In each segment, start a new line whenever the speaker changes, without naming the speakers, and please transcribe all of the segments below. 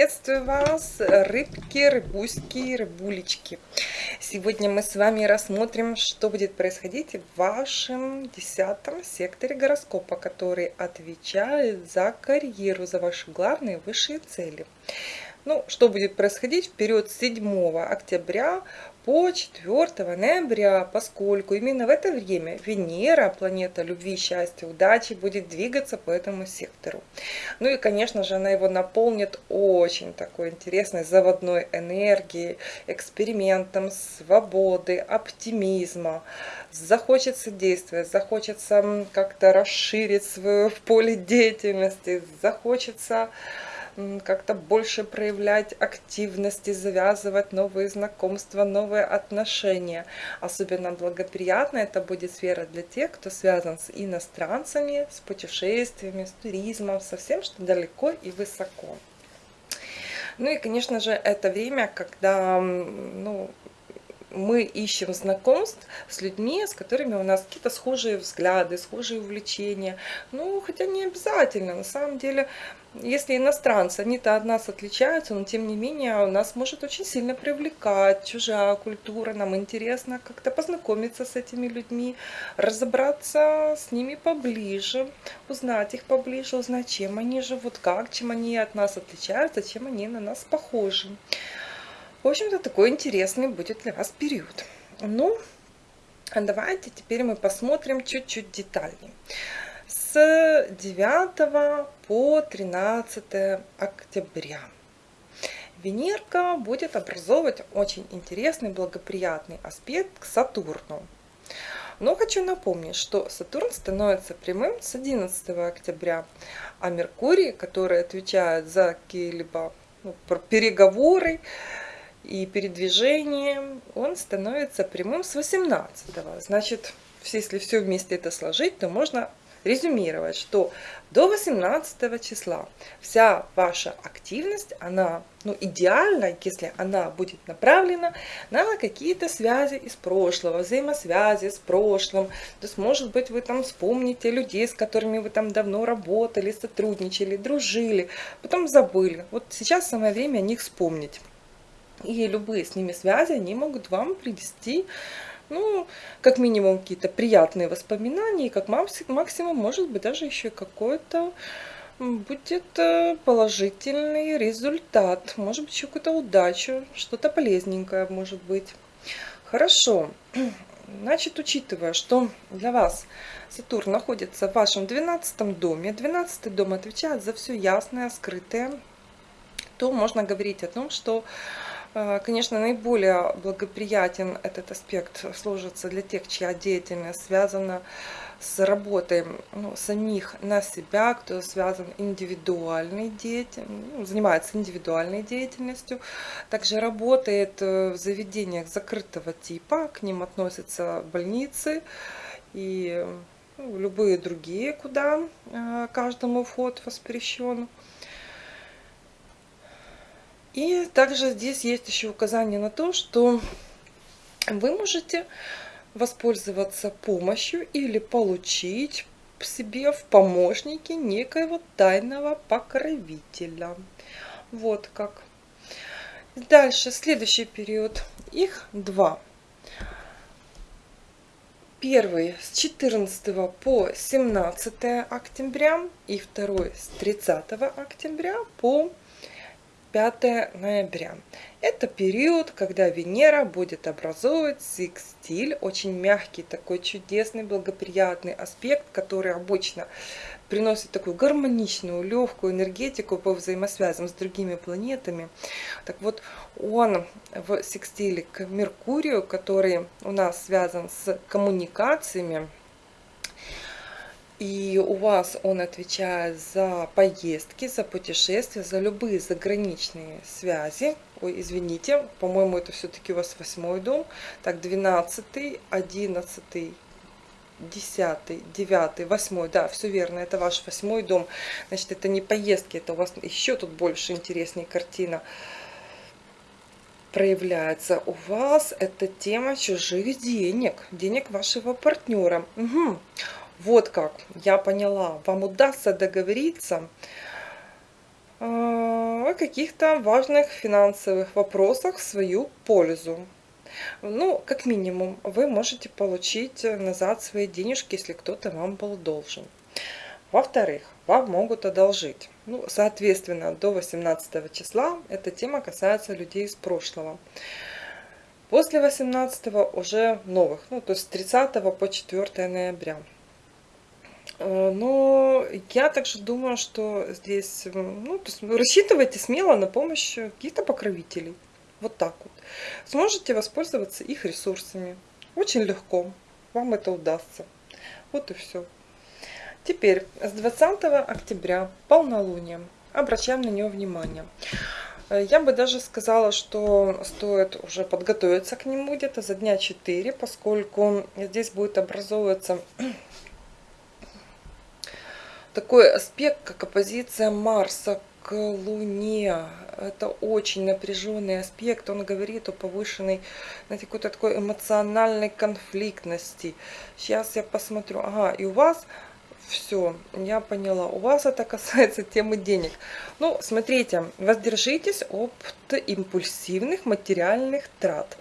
Приветствую вас, рыбки, рыбуськи, рыбулечки. Сегодня мы с вами рассмотрим, что будет происходить в вашем десятом секторе гороскопа, который отвечает за карьеру, за ваши главные высшие цели. Ну, что будет происходить в период 7 октября по 4 ноября, поскольку именно в это время Венера, планета любви, счастья, удачи, будет двигаться по этому сектору. Ну и, конечно же, она его наполнит очень такой интересной заводной энергией, экспериментом, свободы, оптимизма. Захочется действовать, захочется как-то расширить свое поле деятельности, захочется как-то больше проявлять активности, завязывать новые знакомства, новые отношения. Особенно благоприятно это будет сфера для тех, кто связан с иностранцами, с путешествиями, с туризмом, со всем, что далеко и высоко. Ну и, конечно же, это время, когда ну, мы ищем знакомств с людьми, с которыми у нас какие-то схожие взгляды, схожие увлечения. Ну, хотя не обязательно. На самом деле, если иностранцы, они-то от нас отличаются, но тем не менее у нас может очень сильно привлекать чужая культура. Нам интересно как-то познакомиться с этими людьми, разобраться с ними поближе, узнать их поближе, узнать, чем они живут, как, чем они от нас отличаются, чем они на нас похожи. В общем-то, такой интересный будет для вас период. Ну, давайте теперь мы посмотрим чуть-чуть детальнее. С 9 по 13 октября Венерка будет образовывать очень интересный, благоприятный аспект к Сатурну. Но хочу напомнить, что Сатурн становится прямым с 11 октября, а Меркурий, который отвечает за какие-либо ну, переговоры, и передвижением он становится прямым с 18 -го. Значит, если все вместе это сложить, то можно резюмировать, что до 18 числа вся ваша активность, она ну, идеальна, если она будет направлена на какие-то связи из прошлого, взаимосвязи с прошлым. То есть, может быть, вы там вспомните людей, с которыми вы там давно работали, сотрудничали, дружили, потом забыли. Вот сейчас самое время о них вспомнить. И любые с ними связи, они могут вам привести, ну, как минимум, какие-то приятные воспоминания, и как максимум, может быть, даже еще какой-то будет э, положительный результат. Может быть, еще какую-то удачу, что-то полезненькое, может быть. Хорошо. Значит, учитывая, что для вас Сатурн находится в вашем 12 доме, 12 дом отвечает за все ясное, скрытое, то можно говорить о том, что конечно, наиболее благоприятен этот аспект сложится для тех, чья деятельность связана с работой ну, самих на себя, кто связан индивидуальной деятельностью, ну, занимается индивидуальной деятельностью, также работает э, в заведениях закрытого типа, к ним относятся больницы и ну, любые другие, куда э, каждому вход воспрещен. И также здесь есть еще указание на то, что вы можете воспользоваться помощью или получить себе в помощники некоего тайного покровителя. Вот как. Дальше, следующий период. Их два. Первый с 14 по 17 октября и второй с 30 октября по 5 ноября. Это период, когда Венера будет образовывать секстиль, очень мягкий, такой чудесный, благоприятный аспект, который обычно приносит такую гармоничную, легкую энергетику по взаимосвязям с другими планетами. Так вот, он в секстиле к Меркурию, который у нас связан с коммуникациями, и у вас он отвечает за поездки, за путешествия, за любые заграничные связи. Ой, извините, по-моему, это все-таки у вас восьмой дом. Так, 12, 11, 10, 9, 8, да, все верно, это ваш восьмой дом. Значит, это не поездки, это у вас еще тут больше интереснее картина проявляется. У вас это тема чужих денег, денег вашего партнера. Угу. Вот как, я поняла. Вам удастся договориться. А, о каких-то важных финансовых вопросах в свою пользу. Ну, как минимум, вы можете получить назад свои денежки, если кто-то вам был должен. Во-вторых, вам могут одолжить. Ну, соответственно, до 18 числа эта тема касается людей из прошлого. После 18 уже новых, ну, то есть с 30 по 4 ноября. Э, но я также думаю, что здесь, ну, то есть рассчитывайте смело на помощь каких-то покровителей. Вот так вот. Сможете воспользоваться их ресурсами. Очень легко. Вам это удастся. Вот и все. Теперь с 20 октября полнолуние. Обращаем на него внимание. Э, я бы даже сказала, что стоит уже подготовиться к нему где-то за дня 4, поскольку здесь будет образовываться такой аспект, как оппозиция Марса к Луне. Это очень напряженный аспект. Он говорит о повышенной, знаете, какой-то такой эмоциональной конфликтности. Сейчас я посмотрю. Ага, и у вас все, я поняла. У вас это касается темы денег. Ну, смотрите, воздержитесь от импульсивных материальных трат.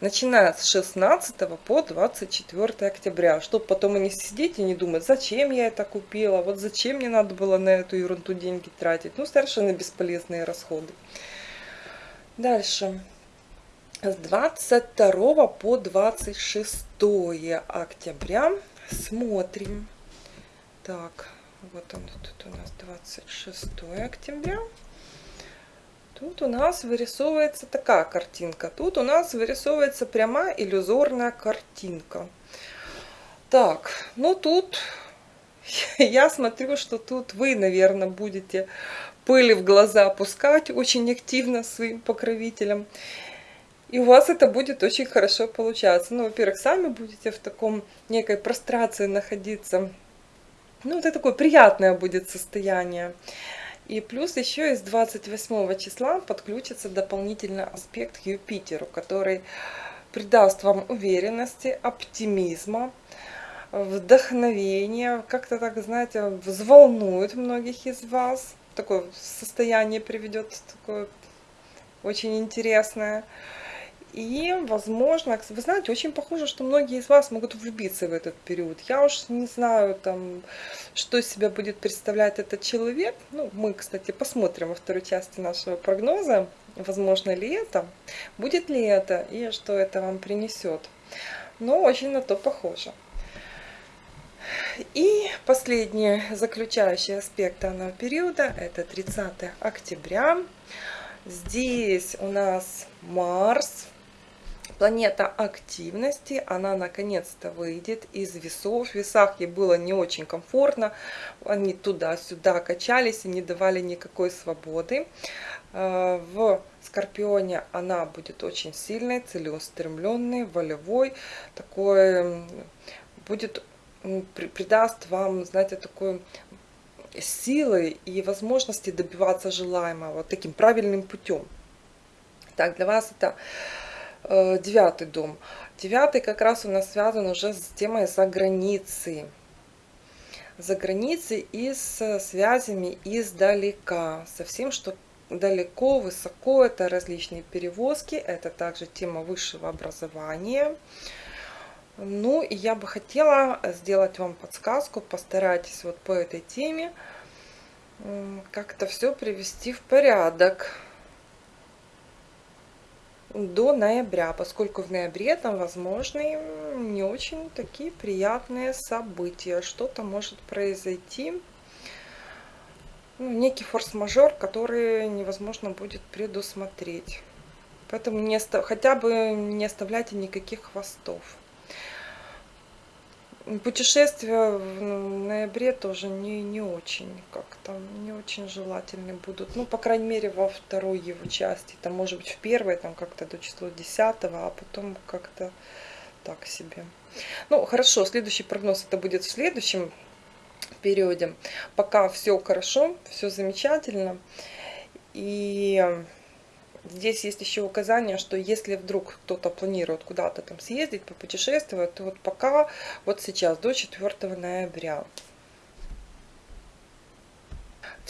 Начиная с 16 по 24 октября. Чтобы потом и не сидеть и не думать, зачем я это купила, вот зачем мне надо было на эту ерунду деньги тратить. Ну, совершенно бесполезные расходы. Дальше. С 22 по 26 октября смотрим. Так, вот он тут у нас 26 октября. Тут у нас вырисовывается такая картинка. Тут у нас вырисовывается прямая иллюзорная картинка. Так, ну тут я смотрю, что тут вы, наверное, будете пыли в глаза опускать очень активно своим покровителям. И у вас это будет очень хорошо получаться. Ну, во-первых, сами будете в таком некой прострации находиться ну, это такое приятное будет состояние. И плюс еще из 28 числа подключится дополнительный аспект к Юпитеру, который придаст вам уверенности, оптимизма, вдохновения, как-то так, знаете, взволнует многих из вас. Такое состояние приведет, такое очень интересное. И, возможно, вы знаете, очень похоже, что многие из вас могут влюбиться в этот период. Я уж не знаю, там, что из себя будет представлять этот человек. Ну, мы, кстати, посмотрим во второй части нашего прогноза, возможно ли это, будет ли это и что это вам принесет. Но очень на то похоже. И последний заключающий аспект данного периода, это 30 октября. Здесь у нас Марс планета активности, она наконец-то выйдет из весов. В весах ей было не очень комфортно, они туда-сюда качались и не давали никакой свободы. Э, в Скорпионе она будет очень сильной, целеустремленной, волевой, такой будет придаст вам, знаете, такой силы и возможности добиваться желаемого таким правильным путем. Так, для вас это девятый дом. Девятый как раз у нас связан уже с темой за границей. За границей и с связями издалека. Со всем, что далеко, высоко. Это различные перевозки. Это также тема высшего образования. Ну, и я бы хотела сделать вам подсказку. Постарайтесь вот по этой теме как-то все привести в порядок до ноября, поскольку в ноябре там возможны не очень такие приятные события. Что-то может произойти, ну, некий форс-мажор, который невозможно будет предусмотреть. Поэтому не, хотя бы не оставляйте никаких хвостов. Путешествия в ноябре тоже не, не очень как-то, не очень желательны будут. Ну, по крайней мере, во второй его части. Там, может быть, в первой, там как-то до числа 10, а потом как-то так себе. Ну, хорошо, следующий прогноз это будет в следующем периоде. Пока все хорошо, все замечательно. И Здесь есть еще указание, что если вдруг кто-то планирует куда-то там съездить, попутешествовать, то вот пока, вот сейчас, до 4 ноября.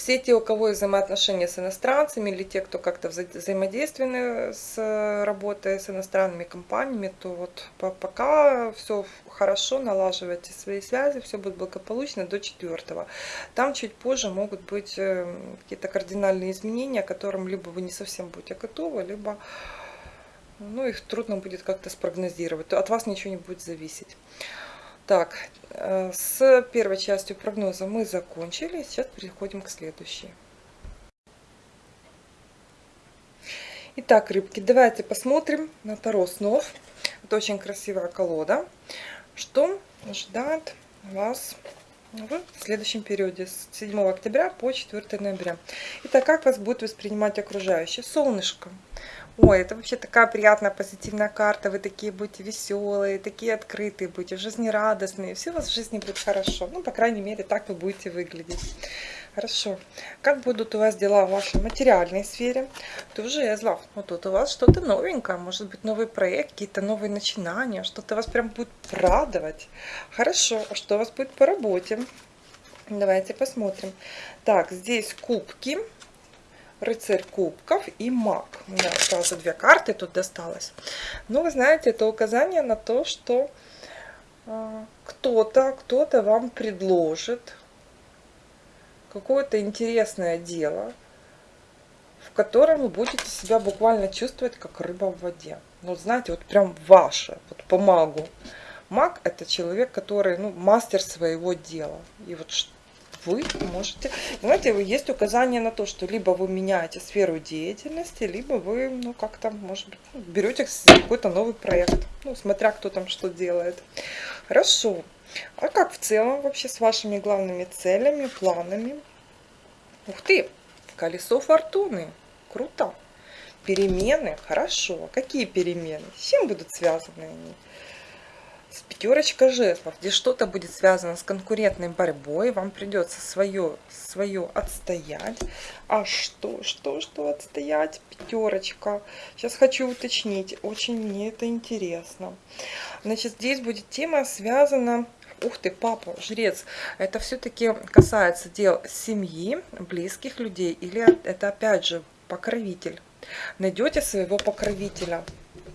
Все те, у кого есть взаимоотношения с иностранцами, или те, кто как-то взаимодействованы с работой с иностранными компаниями, то вот пока все хорошо, налаживайте свои связи, все будет благополучно до четвертого. Там чуть позже могут быть э, какие-то кардинальные изменения, к которым либо вы не совсем будете готовы, либо ну, их трудно будет как-то спрогнозировать. От вас ничего не будет зависеть. Так, э, с первой частью прогноза мы закончили. Сейчас переходим к следующей. Итак, рыбки, давайте посмотрим на Таро снов. Это очень красивая колода. Что ожидает вас в следующем периоде с 7 октября по 4 ноября. Итак, как вас будет воспринимать окружающее? Солнышко. Ой, это вообще такая приятная позитивная карта. Вы такие будете веселые, такие открытые будете, жизнерадостные. Все у вас в жизни будет хорошо. Ну, по крайней мере, так вы будете выглядеть. Хорошо. Как будут у вас дела в вашей материальной сфере? Тоже жезлов. Вот тут у вас что-то новенькое. Может быть, новый проект, какие-то новые начинания. Что-то вас прям будет радовать. Хорошо. А что у вас будет по работе? Давайте посмотрим. Так, здесь кубки рыцарь кубков и маг. У меня сразу две карты тут досталось. Но вы знаете, это указание на то, что э, кто-то, кто-то вам предложит какое-то интересное дело, в котором вы будете себя буквально чувствовать как рыба в воде. Ну, знаете, вот прям ваше, вот по магу. Маг это человек, который, ну, мастер своего дела. И вот вы можете... Знаете, есть указание на то, что либо вы меняете сферу деятельности, либо вы, ну, как-то, может быть, ну, берете какой-то новый проект. Ну, смотря кто там что делает. Хорошо. А как в целом вообще с вашими главными целями, планами? Ух ты, колесо фортуны. Круто. Перемены, хорошо. Какие перемены? С чем будут связаны они? С пятерочка жезлов, где что-то будет связано с конкурентной борьбой, вам придется свое, свое отстоять. А что, что, что отстоять? Пятерочка. Сейчас хочу уточнить, очень мне это интересно. Значит, здесь будет тема связана Ух ты, папа, жрец. Это все-таки касается дел семьи, близких людей, или это опять же покровитель. Найдете своего покровителя,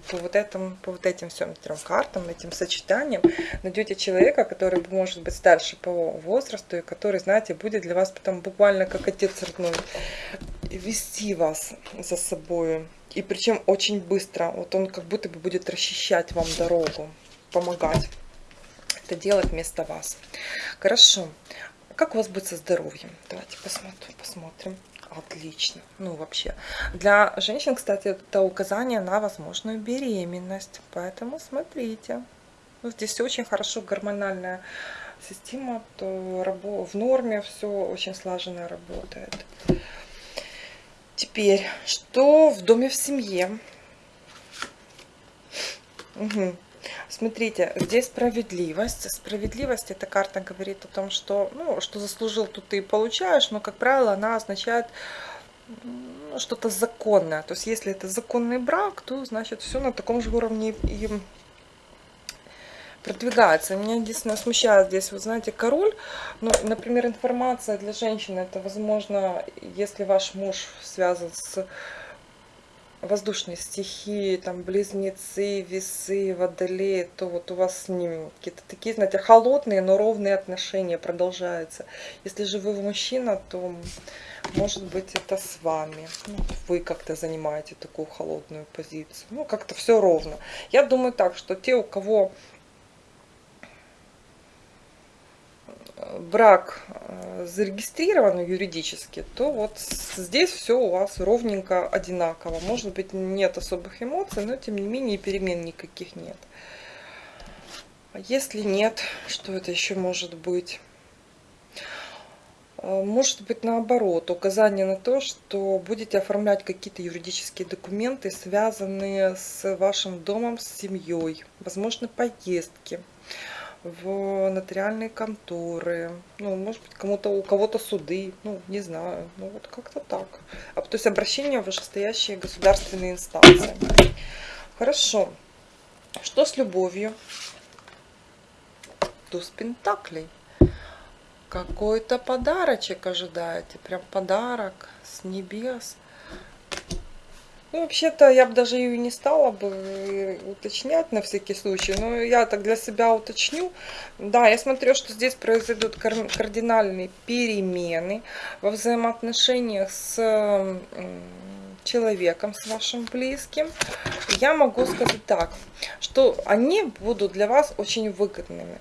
по вот, этому, по вот этим всем трем картам, этим сочетаниям найдете человека, который может быть старше по возрасту и который, знаете, будет для вас потом буквально как отец родной вести вас за собой. И причем очень быстро. Вот он как будто бы будет расчищать вам дорогу, помогать это делать вместо вас. Хорошо. Как у вас будет со здоровьем? Давайте посмотрим. посмотрим. Отлично. Ну, вообще. Для женщин, кстати, это указание на возможную беременность. Поэтому смотрите. Ну, здесь очень хорошо гормональная система. То в норме все очень слаженно работает. Теперь, что в доме в семье? Угу. Смотрите, здесь справедливость. Справедливость, эта карта говорит о том, что, ну, что заслужил, тут ты и получаешь, но, как правило, она означает ну, что-то законное. То есть, если это законный брак, то, значит, все на таком же уровне и продвигается. Меня единственное смущает здесь, вы знаете, король. Ну, например, информация для женщины, это, возможно, если ваш муж связан с воздушные стихии, там близнецы, весы, водолеи, то вот у вас с ними какие-то такие, знаете, холодные, но ровные отношения продолжаются. Если же вы мужчина, то может быть это с вами. Ну, вы как-то занимаете такую холодную позицию. Ну, как-то все ровно. Я думаю так, что те, у кого брак э, зарегистрирован юридически, то вот здесь все у вас ровненько одинаково. Может быть, нет особых эмоций, но тем не менее перемен никаких нет. А если нет, что это еще может быть? Э, может быть наоборот, указание на то, что будете оформлять какие-то юридические документы, связанные с вашим домом, с семьей, возможно поездки в нотариальные конторы, ну, может быть, кому-то у кого-то суды, ну, не знаю, ну, вот как-то так. А, то есть обращение в вышестоящие государственные инстанции. Хорошо. Что с любовью? Туз Пентаклей. Какой-то подарочек ожидаете. Прям подарок с небес. Ну, вообще-то я бы даже ее не стала бы э, уточнять на всякий случай, но я так для себя уточню. Да, я смотрю, что здесь произойдут кардинальные перемены во взаимоотношениях с человеком, с вашим близким. Я могу сказать так, что они будут для вас очень выгодными.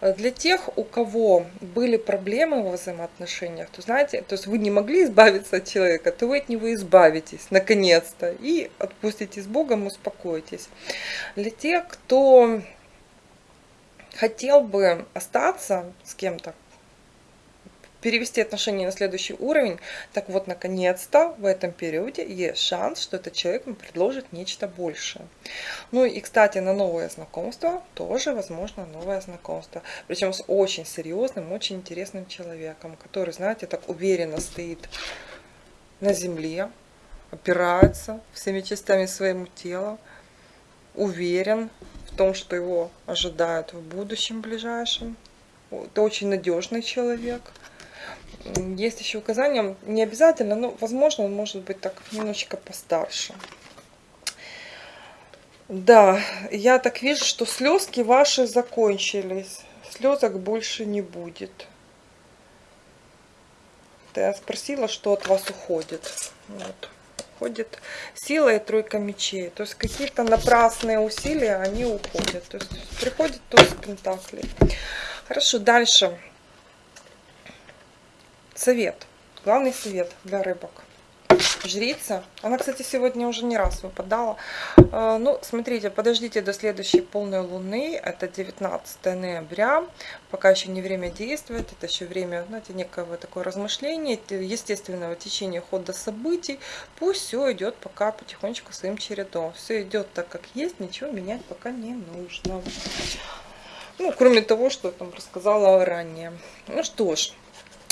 Э, для тех, у кого были проблемы во взаимоотношениях, то знаете, то есть вы не могли избавиться от человека, то вы от него избавитесь, наконец-то, и отпустите с Богом, успокойтесь. Для тех, кто хотел бы остаться с кем-то, перевести отношения на следующий уровень, так вот, наконец-то в этом периоде есть шанс, что этот человек вам предложит нечто большее. Ну и, кстати, на новое знакомство тоже возможно новое знакомство. Причем с очень серьезным, очень интересным человеком, который, знаете, так уверенно стоит на земле, опирается всеми частями своему тела, уверен в том, что его ожидает в будущем ближайшем. Это очень надежный человек. Есть еще указания, не обязательно, но возможно он может быть так немножечко постарше. Да, я так вижу, что слезки ваши закончились. Слезок больше не будет. Я спросила, что от вас уходит. Вот. Уходит сила и тройка мечей. То есть какие-то напрасные усилия, они уходят. То есть приходит туз пентаклей. Хорошо, дальше. Совет. Главный совет для рыбок. Жрица. Она, кстати, сегодня уже не раз выпадала. А, ну, смотрите, подождите до следующей полной луны. Это 19 ноября. Пока еще не время действовать. Это еще время, знаете, некого такое размышления, естественного течения хода событий. Пусть все идет пока потихонечку своим чередом. Все идет так, как есть. Ничего менять пока не нужно. Ну, кроме того, что я там рассказала ранее. Ну что ж.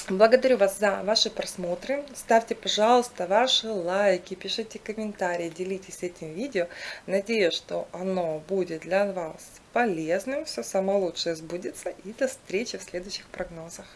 Благодарю вас за ваши просмотры. Ставьте, пожалуйста, ваши лайки, пишите комментарии, делитесь этим видео. Надеюсь, что оно будет для вас полезным. Все самое лучшее сбудется. И до встречи в следующих прогнозах.